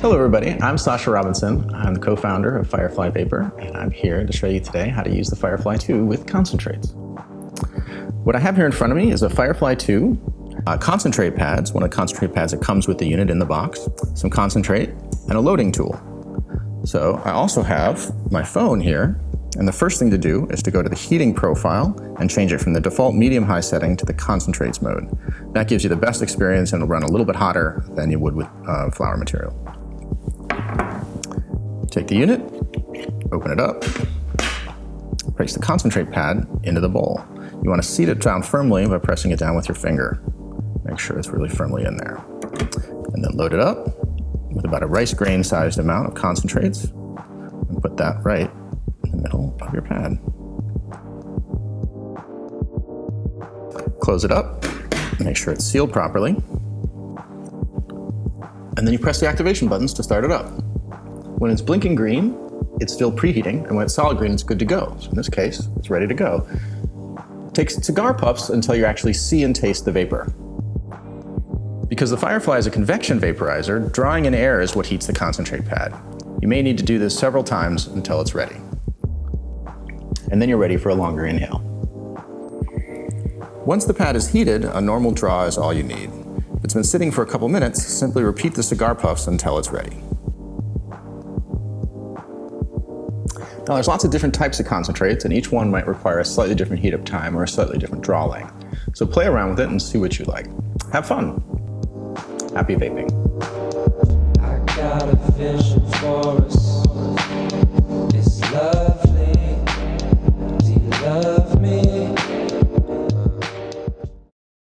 Hello everybody, I'm Sasha Robinson. I'm the co-founder of Firefly Vapor, and I'm here to show you today how to use the Firefly 2 with concentrates. What I have here in front of me is a Firefly 2 uh, concentrate pads, one of the concentrate pads that comes with the unit in the box, some concentrate, and a loading tool. So I also have my phone here, and the first thing to do is to go to the heating profile and change it from the default medium-high setting to the concentrates mode. That gives you the best experience and it'll run a little bit hotter than you would with uh, flower material. Take the unit, open it up, place the concentrate pad into the bowl. You want to seat it down firmly by pressing it down with your finger. Make sure it's really firmly in there. And then load it up with about a rice grain sized amount of concentrates and put that right the middle of your pad. Close it up, make sure it's sealed properly, and then you press the activation buttons to start it up. When it's blinking green, it's still preheating, and when it's solid green, it's good to go. So in this case, it's ready to go. Take cigar puffs until you actually see and taste the vapor. Because the Firefly is a convection vaporizer, drawing in air is what heats the concentrate pad. You may need to do this several times until it's ready. And then you're ready for a longer inhale. Once the pad is heated, a normal draw is all you need. If it's been sitting for a couple minutes, simply repeat the cigar puffs until it's ready. Now there's lots of different types of concentrates and each one might require a slightly different heat up time or a slightly different draw length. So play around with it and see what you like. Have fun. Happy vaping.